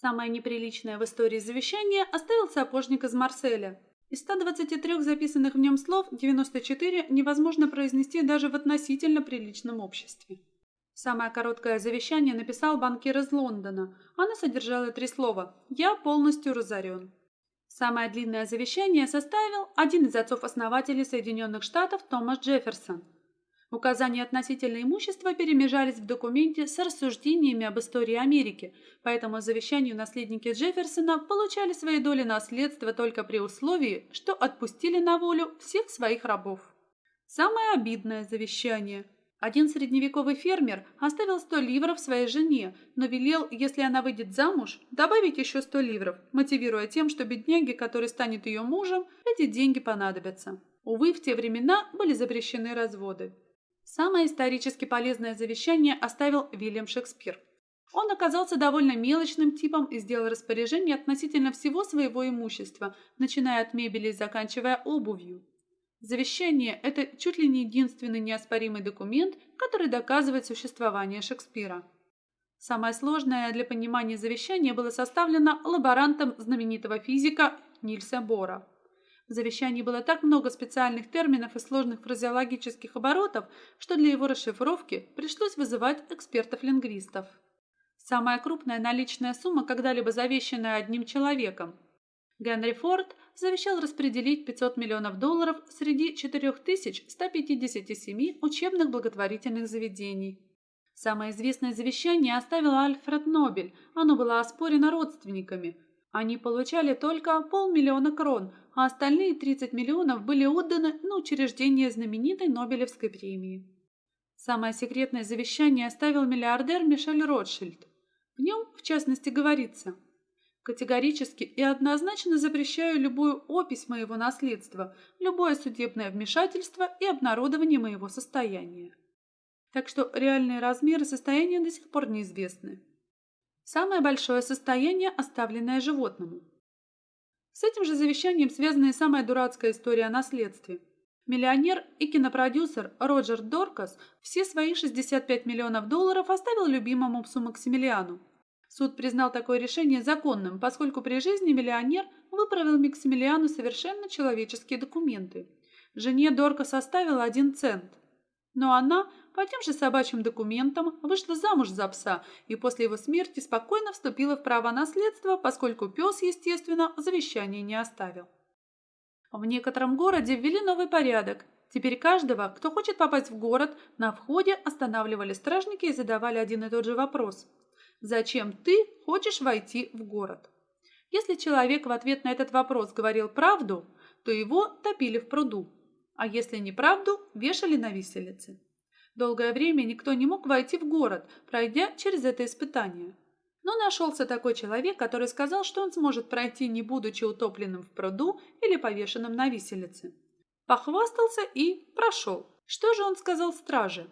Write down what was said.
Самое неприличное в истории завещание оставил сапожник из Марселя. Из 123 записанных в нем слов 94 невозможно произнести даже в относительно приличном обществе. Самое короткое завещание написал банкир из Лондона. Оно содержало три слова «Я полностью разорен». Самое длинное завещание составил один из отцов-основателей Соединенных Штатов Томас Джефферсон – Указания относительно имущества перемежались в документе с рассуждениями об истории Америки, поэтому завещанию наследники Джефферсона получали свои доли наследства только при условии, что отпустили на волю всех своих рабов. Самое обидное завещание. Один средневековый фермер оставил 100 ливров своей жене, но велел, если она выйдет замуж, добавить еще 100 ливров, мотивируя тем, что бедняге, который станет ее мужем, эти деньги понадобятся. Увы, в те времена были запрещены разводы. Самое исторически полезное завещание оставил Вильям Шекспир. Он оказался довольно мелочным типом и сделал распоряжение относительно всего своего имущества, начиная от мебели и заканчивая обувью. Завещание – это чуть ли не единственный неоспоримый документ, который доказывает существование Шекспира. Самое сложное для понимания завещания было составлено лаборантом знаменитого физика Нильса Бора. В завещании было так много специальных терминов и сложных фразеологических оборотов, что для его расшифровки пришлось вызывать экспертов-лингвистов. Самая крупная наличная сумма, когда-либо завещанная одним человеком. Генри Форд завещал распределить 500 миллионов долларов среди 4157 учебных благотворительных заведений. Самое известное завещание оставил Альфред Нобель. Оно было оспорено родственниками – они получали только полмиллиона крон, а остальные 30 миллионов были отданы на учреждение знаменитой Нобелевской премии. Самое секретное завещание оставил миллиардер Мишель Ротшильд. В нем, в частности, говорится «Категорически и однозначно запрещаю любую опись моего наследства, любое судебное вмешательство и обнародование моего состояния». Так что реальные размеры состояния до сих пор неизвестны. Самое большое состояние, оставленное животному. С этим же завещанием связана и самая дурацкая история о наследстве. Миллионер и кинопродюсер Роджер Доркас все свои 65 миллионов долларов оставил любимому псу Максимилиану. Суд признал такое решение законным, поскольку при жизни миллионер выправил Максимилиану совершенно человеческие документы. Жене Доркас оставил один цент. Но она по тем же собачьим документам вышла замуж за пса и после его смерти спокойно вступила в право наследства, поскольку пес, естественно, завещание не оставил. В некотором городе ввели новый порядок. Теперь каждого, кто хочет попасть в город, на входе останавливали стражники и задавали один и тот же вопрос. «Зачем ты хочешь войти в город?» Если человек в ответ на этот вопрос говорил правду, то его топили в пруду, а если неправду, вешали на виселице. Долгое время никто не мог войти в город, пройдя через это испытание. Но нашелся такой человек, который сказал, что он сможет пройти, не будучи утопленным в пруду или повешенным на виселице. Похвастался и прошел. Что же он сказал страже?